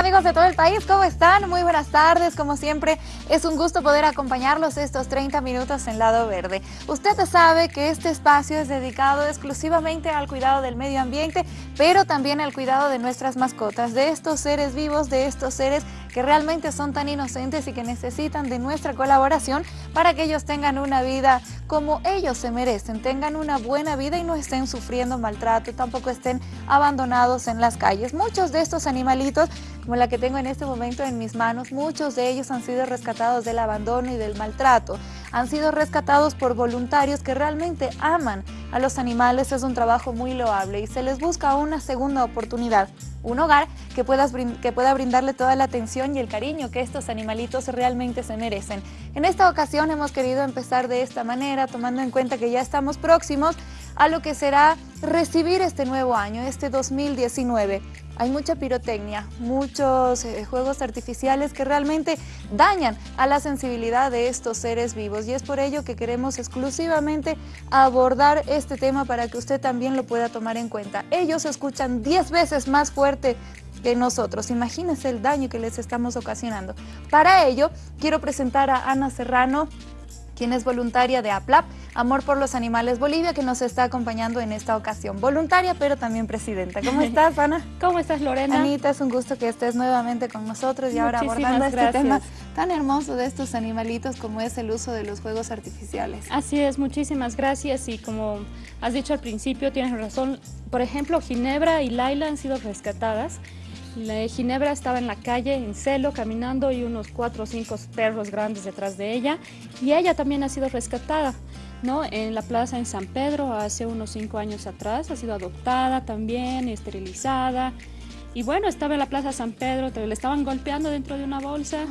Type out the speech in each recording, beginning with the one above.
amigos de todo el país, ¿cómo están? Muy buenas tardes, como siempre es un gusto poder acompañarlos estos 30 minutos en Lado Verde. Usted sabe que este espacio es dedicado exclusivamente al cuidado del medio ambiente, pero también al cuidado de nuestras mascotas, de estos seres vivos, de estos seres que realmente son tan inocentes y que necesitan de nuestra colaboración para que ellos tengan una vida como ellos se merecen, tengan una buena vida y no estén sufriendo maltrato, tampoco estén abandonados en las calles. Muchos de estos animalitos, como la que tengo en este momento en mis manos, muchos de ellos han sido rescatados del abandono y del maltrato. Han sido rescatados por voluntarios que realmente aman a los animales, es un trabajo muy loable y se les busca una segunda oportunidad un hogar que, que pueda brindarle toda la atención y el cariño que estos animalitos realmente se merecen. En esta ocasión hemos querido empezar de esta manera, tomando en cuenta que ya estamos próximos a lo que será recibir este nuevo año, este 2019. Hay mucha pirotecnia, muchos eh, juegos artificiales que realmente dañan a la sensibilidad de estos seres vivos y es por ello que queremos exclusivamente abordar este tema para que usted también lo pueda tomar en cuenta. Ellos escuchan 10 veces más fuerte que nosotros. Imagínense el daño que les estamos ocasionando. Para ello, quiero presentar a Ana Serrano, quien es voluntaria de APLAP, Amor por los Animales Bolivia, que nos está acompañando en esta ocasión. Voluntaria, pero también presidenta. ¿Cómo estás, Ana? ¿Cómo estás, Lorena? Anita, es un gusto que estés nuevamente con nosotros y ahora abordando este tema tan hermoso de estos animalitos como es el uso de los juegos artificiales. Así es, muchísimas gracias y como has dicho al principio, tienes razón. Por ejemplo, Ginebra y Laila han sido rescatadas la Ginebra estaba en la calle, en celo, caminando y unos cuatro o cinco perros grandes detrás de ella. Y ella también ha sido rescatada, ¿no? En la plaza en San Pedro hace unos cinco años atrás. Ha sido adoptada también, esterilizada. Y bueno, estaba en la plaza San Pedro, le estaban golpeando dentro de una bolsa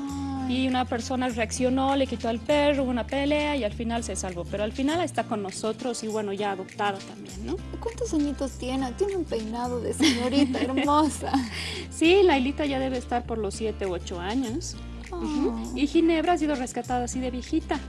y una persona reaccionó, le quitó al perro, hubo una pelea y al final se salvó. Pero al final está con nosotros y bueno, ya adoptada también, ¿no? ¿Cuántos añitos tiene? Tiene un peinado de señorita hermosa. sí, Lailita ya debe estar por los 7 u 8 años. Ah. Y Ginebra ha sido rescatada así de viejita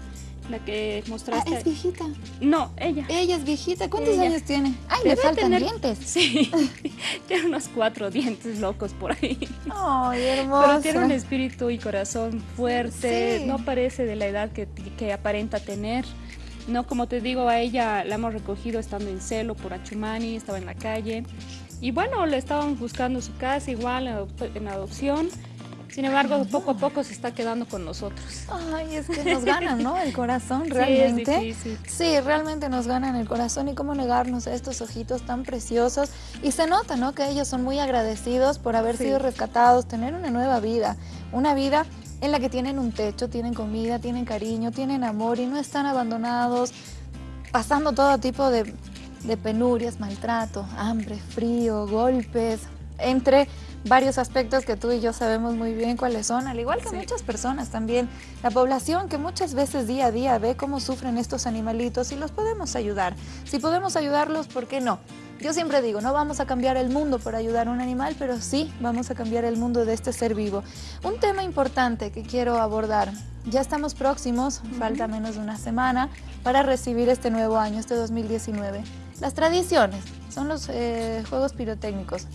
la que mostraste. Ah, ¿es viejita? No, ella. Ella es viejita. ¿Cuántos años tiene? Ay, le faltan dientes. Sí, tiene unos cuatro dientes locos por ahí. Ay, hermosa. Pero tiene un espíritu y corazón fuerte. No parece de la edad que, que aparenta tener. No, como te digo, a ella la hemos recogido estando en celo por Achumani, estaba en la calle. Y bueno, le estaban buscando su casa igual en adopción. Sin embargo, poco a poco se está quedando con nosotros. Ay, es que nos ganan, ¿no? El corazón, realmente. Sí, sí, realmente nos ganan el corazón y cómo negarnos a estos ojitos tan preciosos. Y se nota, ¿no? Que ellos son muy agradecidos por haber sido rescatados, tener una nueva vida, una vida en la que tienen un techo, tienen comida, tienen cariño, tienen amor y no están abandonados, pasando todo tipo de, de penurias, maltrato, hambre, frío, golpes, entre varios aspectos que tú y yo sabemos muy bien cuáles son, al igual que muchas personas también. La población que muchas veces día a día ve cómo sufren estos animalitos y los podemos ayudar. Si podemos ayudarlos, ¿por qué no? Yo siempre digo, no vamos a cambiar el mundo por ayudar a un animal, pero sí vamos a cambiar el mundo de este ser vivo. Un tema importante que quiero abordar, ya estamos próximos, falta menos de una semana, para recibir este nuevo año, este 2019. Las tradiciones son los eh, juegos pirotécnicos,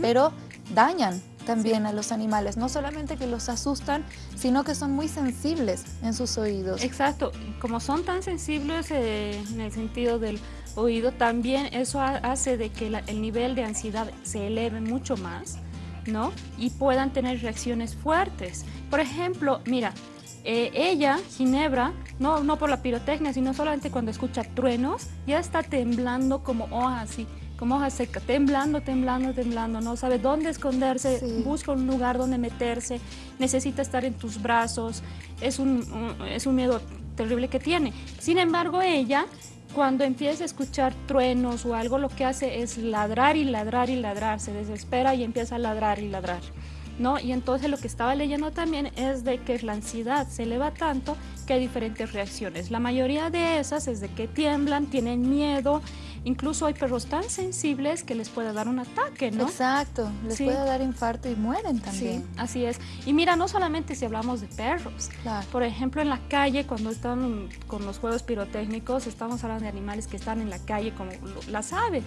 pero dañan también a los animales, no solamente que los asustan, sino que son muy sensibles en sus oídos. Exacto, como son tan sensibles eh, en el sentido del oído, también eso hace de que el nivel de ansiedad se eleve mucho más, ¿no? Y puedan tener reacciones fuertes. Por ejemplo, mira, eh, ella, Ginebra, no, no por la pirotecnia, sino solamente cuando escucha truenos, ya está temblando como hoja así como hoja seca, temblando, temblando, temblando, no sabe dónde esconderse, busca un lugar donde meterse, necesita estar en tus brazos, es un, es un miedo terrible que tiene. Sin embargo, ella, cuando empieza a escuchar truenos o algo, lo que hace es ladrar y ladrar y ladrar, se desespera y empieza a ladrar y ladrar. ¿No? Y entonces lo que estaba leyendo también es de que la ansiedad se eleva tanto que hay diferentes reacciones. La mayoría de esas es de que tiemblan, tienen miedo, Incluso hay perros tan sensibles que les puede dar un ataque, ¿no? Exacto, les puede dar infarto y mueren también. Sí, así es. Y mira, no solamente si hablamos de perros. Por ejemplo, en la calle, cuando están con los juegos pirotécnicos, estamos hablando de animales que están en la calle como las aves,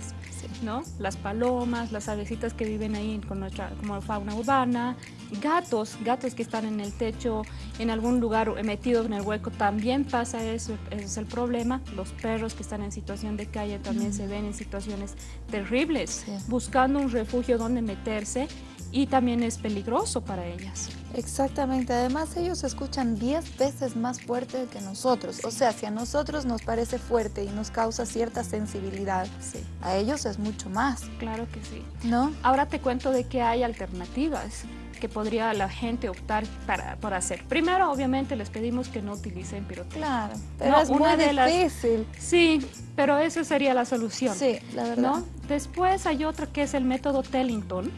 ¿no? Las palomas, las avecitas que viven ahí con nuestra como fauna urbana, gatos, gatos que están en el techo, en algún lugar metidos en el hueco, también pasa eso, ese es el problema. Los perros que están en situación de calle también se ven en situaciones terribles, buscando un refugio donde meterse y también es peligroso para ellas. Exactamente, además ellos escuchan 10 veces más fuerte que nosotros, o sea, si a nosotros nos parece fuerte y nos causa cierta sensibilidad, a ellos es mucho más. Claro que sí. ¿No? Ahora te cuento de que hay alternativas que podría la gente optar para, para hacer. Primero, obviamente, les pedimos que no utilicen pirotecnia. Claro, pero es muy difícil. sí, pero esa sería la solución. Sí, la verdad. Después hay otro que es el método Tellington,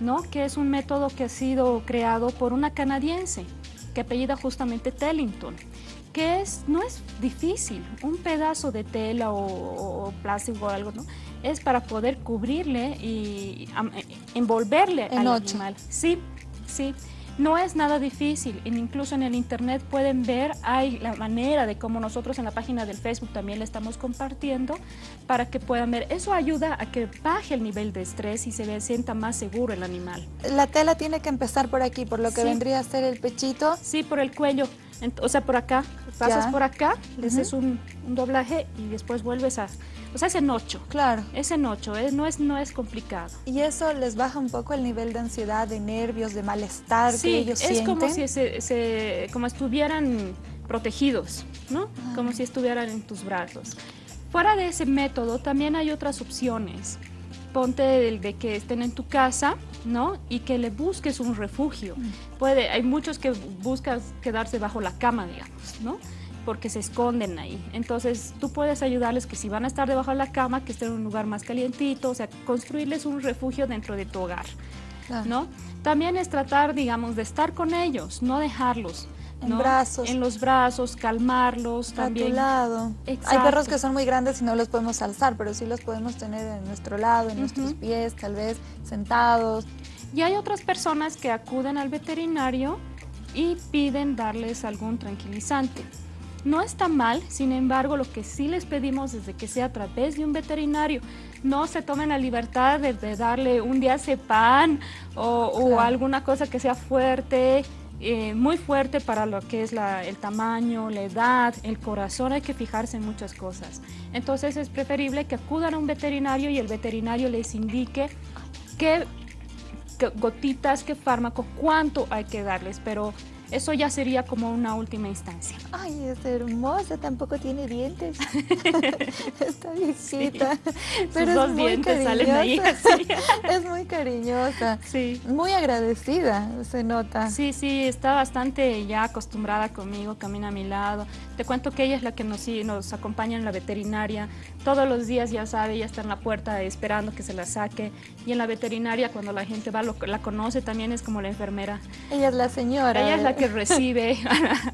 ¿no? que es un método que ha sido creado por una canadiense que apellida justamente Tellington, que es, no es difícil, un pedazo de tela o, plástico o algo, ¿no? es para poder cubrirle y envolverle al animal. Sí, sí. No es nada difícil, incluso en el internet pueden ver, hay la manera de cómo nosotros en la página del Facebook también le estamos compartiendo para que puedan ver. Eso ayuda a que baje el nivel de estrés y se sienta más seguro el animal. La tela tiene que empezar por aquí, por lo que vendría a ser el pechito. Sí, por el cuello, o sea, por acá. Pasas por acá, le haces un doblaje y después vuelves a o sea, es en ocho. Claro. Es en ocho, no, es, no es complicado. ¿Y eso les baja un poco el nivel de ansiedad, de nervios, de malestar que ellos sienten? Sí, es como si se, como estuvieran protegidos, ¿no? Ah. Como si estuvieran en tus brazos. Fuera de ese método, también hay otras opciones. Ponte el de que estén en tu casa, ¿no? Y que le busques un refugio. Mm. Puede, hay muchos que buscan quedarse bajo la cama, digamos, ¿no? Porque se esconden ahí. Entonces tú puedes ayudarles que si van a estar debajo de la cama, que estén en un lugar más calientito, o sea, construirles un refugio dentro de tu hogar, ¿no? También es tratar, digamos, de estar con ellos, no dejarlos. En brazos. En los brazos, calmarlos también. A tu lado. Hay perros que son muy grandes y no los podemos alzar, pero sí los podemos tener en nuestro lado, en nuestros pies, tal vez sentados. Y hay otras personas que acuden al veterinario y piden darles algún tranquilizante. No está mal, sin embargo, lo que sí les pedimos desde que sea a través de un veterinario, no se tomen la libertad de, darle un diazepam o, o alguna cosa que sea fuerte, eh, muy fuerte para lo que es el tamaño, la edad, el corazón, hay que fijarse en muchas cosas. Entonces es preferible que acudan a un veterinario y el veterinario les indique qué, qué gotitas, qué fármaco, cuánto hay que darles, pero eso ya sería como una última instancia. Ay, es hermosa, tampoco tiene dientes. Está viejita. Pero dos dientes salen ahí. es muy cariñosa. Sí. Muy agradecida, se nota. Sí, sí, está bastante ya acostumbrada conmigo, camina a mi lado. Te cuento que ella es la que nos, nos acompaña en la veterinaria. Todos los días ya sabe, ya está en la puerta esperando que se la saque. Y en la veterinaria, cuando la gente va, la conoce, también es como la enfermera. Ella es la señora. Ella es la que recibe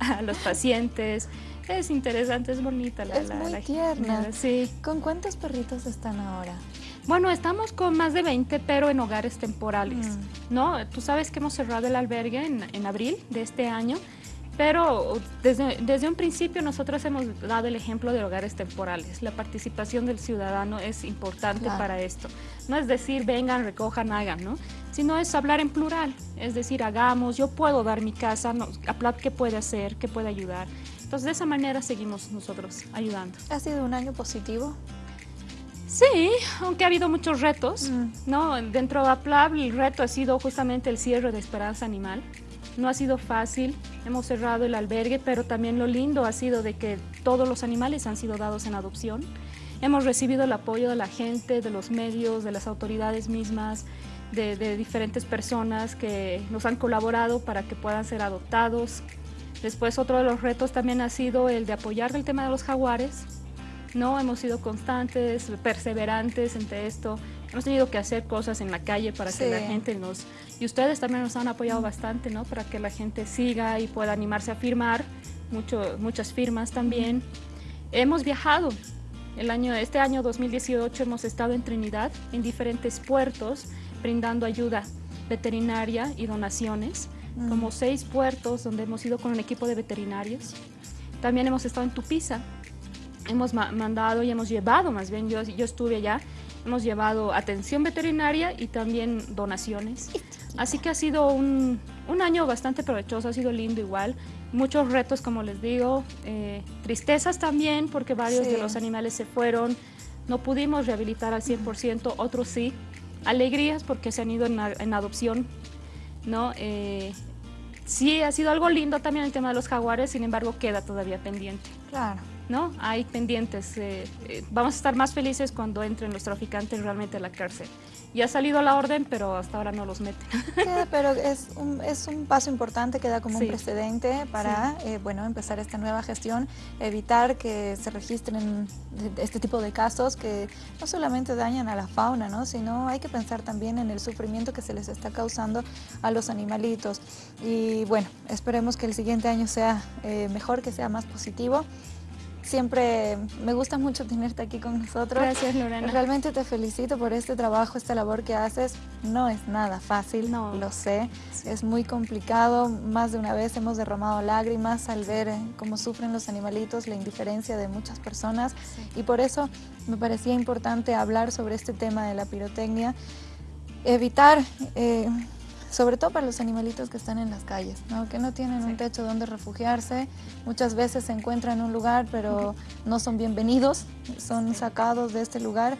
a, los pacientes. Es interesante, es bonita la Es muy tierna. Sí. ¿Con cuántos perritos están ahora? Bueno, estamos con más de 20, pero en hogares temporales, mm. ¿no? Tú sabes que hemos cerrado el albergue en, en abril de este año pero desde, desde, un principio nosotros hemos dado el ejemplo de hogares temporales. La participación del ciudadano es importante para esto. No es decir, vengan, recojan, hagan, ¿no? Sino es hablar en plural. Es decir, hagamos, yo puedo dar mi casa, no, ¿qué puede hacer? ¿Qué puede ayudar? Entonces, de esa manera seguimos nosotros ayudando. ¿Ha sido un año positivo? Sí, aunque ha habido muchos retos, mm. ¿no? Dentro de APLAB el reto ha sido justamente el cierre de Esperanza Animal. No ha sido fácil, hemos cerrado el albergue, pero también lo lindo ha sido de que todos los animales han sido dados en adopción. Hemos recibido el apoyo de la gente, de los medios, de las autoridades mismas, de, diferentes personas que nos han colaborado para que puedan ser adoptados. Después otro de los retos también ha sido el de apoyar el tema de los jaguares. No, hemos sido constantes, perseverantes entre esto. Hemos tenido que hacer cosas en la calle para que la gente nos... Y ustedes también nos han apoyado bastante, ¿no? Para que la gente siga y pueda animarse a firmar, Mucho, muchas firmas también. Hemos viajado. El año, este año 2018 hemos estado en Trinidad, en diferentes puertos, brindando ayuda veterinaria y donaciones, como seis puertos donde hemos ido con un equipo de veterinarios. También hemos estado en Tupiza, hemos mandado y hemos llevado, más bien yo, yo estuve allá, hemos llevado atención veterinaria y también donaciones. Así que ha sido un, año bastante provechoso, ha sido lindo igual. Muchos retos, como les digo, eh, tristezas también, porque varios de los animales se fueron. No pudimos rehabilitar al 100%, otros sí. Alegrías porque se han ido en, adopción, ¿no? Eh, sí, ha sido algo lindo también el tema de los jaguares, sin embargo, queda todavía pendiente. Claro. ¿No? Hay pendientes. Eh, eh, vamos a estar más felices cuando entren los traficantes realmente a la cárcel. Ya ha salido la orden, pero hasta ahora no los meten. pero es un, es un paso importante, queda como un precedente para eh, bueno, empezar esta nueva gestión, evitar que se registren este tipo de casos que no solamente dañan a la fauna, ¿no? sino hay que pensar también en el sufrimiento que se les está causando a los animalitos. Y bueno, esperemos que el siguiente año sea mejor, que sea más positivo. Siempre me gusta mucho tenerte aquí con nosotros. Gracias, Lorena. Realmente te felicito por este trabajo, esta labor que haces. No es nada fácil, no. lo sé. Es muy complicado. Más de una vez hemos derramado lágrimas al ver eh, cómo sufren los animalitos, la indiferencia de muchas personas. Y por eso me parecía importante hablar sobre este tema de la pirotecnia. Evitar... Eh, sobre todo para los animalitos que están en las calles, que no tienen un techo donde refugiarse, muchas veces se encuentran en un lugar pero no son bienvenidos, son sacados de este lugar.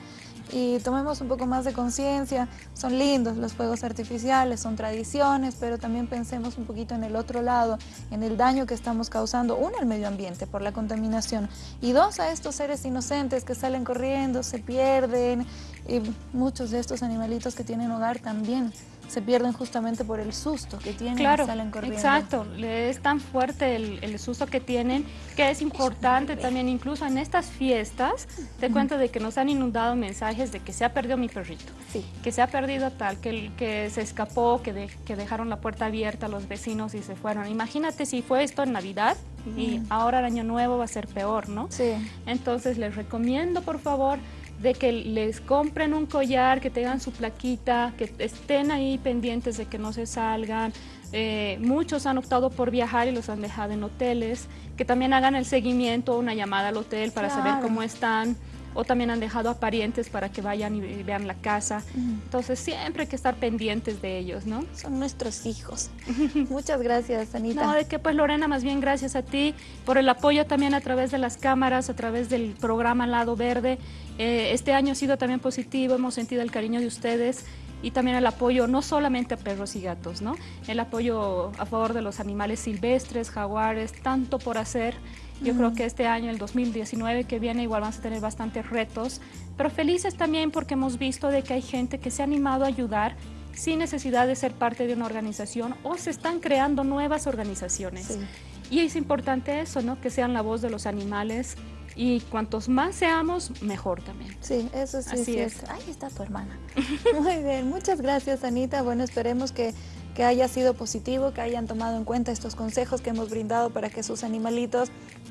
Y tomemos un poco más de conciencia, son lindos los fuegos artificiales, son tradiciones, pero también pensemos un poquito en el otro lado, en el daño que estamos causando, uno al medio ambiente por la contaminación y dos a estos seres inocentes que salen corriendo, se pierden y muchos de estos animalitos que tienen hogar también se pierden justamente por el susto que tienen claro, y salen corriendo. Exacto, es tan fuerte el, susto que tienen que es importante también, incluso en estas fiestas, te cuento de que nos han inundado mensajes de que se ha perdido mi perrito, sí. que se ha perdido tal, que, que se escapó, que, que dejaron la puerta abierta a los vecinos y se fueron. Imagínate si fue esto en Navidad y ahora el Año Nuevo va a ser peor, ¿no? Sí. Entonces les recomiendo, por favor, de que les compren un collar, que tengan su plaquita, que estén ahí pendientes de que no se salgan. Eh, muchos han optado por viajar y los han dejado en hoteles, que también hagan el seguimiento, una llamada al hotel para saber cómo están o también han dejado a parientes para que vayan y vean la casa. Entonces siempre hay que estar pendientes de ellos, ¿no? Son nuestros hijos. Muchas gracias, Anita. No, de qué pues Lorena, más bien gracias a ti por el apoyo también a través de las cámaras, a través del programa Lado Verde. Eh, este año ha sido también positivo, hemos sentido el cariño de ustedes y también el apoyo no solamente a perros y gatos, ¿no? El apoyo a favor de los animales silvestres, jaguares, tanto por hacer. Yo creo que este año, el 2019 que viene, igual vamos a tener bastantes retos, pero felices también porque hemos visto de que hay gente que se ha animado a ayudar sin necesidad de ser parte de una organización o se están creando nuevas organizaciones. Y es importante eso, ¿no? Que sean la voz de los animales y cuantos más seamos, mejor también. Sí, eso sí Así es. Ahí está tu hermana. Muy bien, muchas gracias Anita. Bueno, esperemos que que haya sido positivo, que hayan tomado en cuenta estos consejos que hemos brindado para que sus animalitos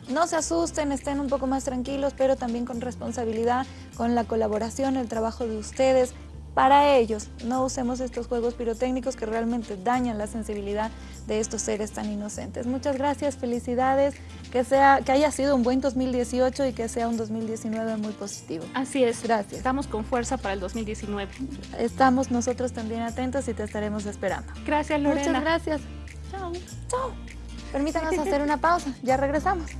no se asusten, estén un poco más tranquilos, pero también con responsabilidad, con la colaboración, el trabajo de ustedes, para ellos. No usemos estos juegos pirotécnicos que realmente dañan la sensibilidad de estos seres tan inocentes. Muchas gracias, felicidades, que, sea, que haya sido un buen 2018 y que sea un 2019 muy positivo. Así es. Gracias. Estamos con fuerza para el 2019. Estamos nosotros también atentos y te estaremos esperando. Gracias, Lorena. Muchas gracias. Chao. Chao. Permítanos hacer una pausa. Ya regresamos.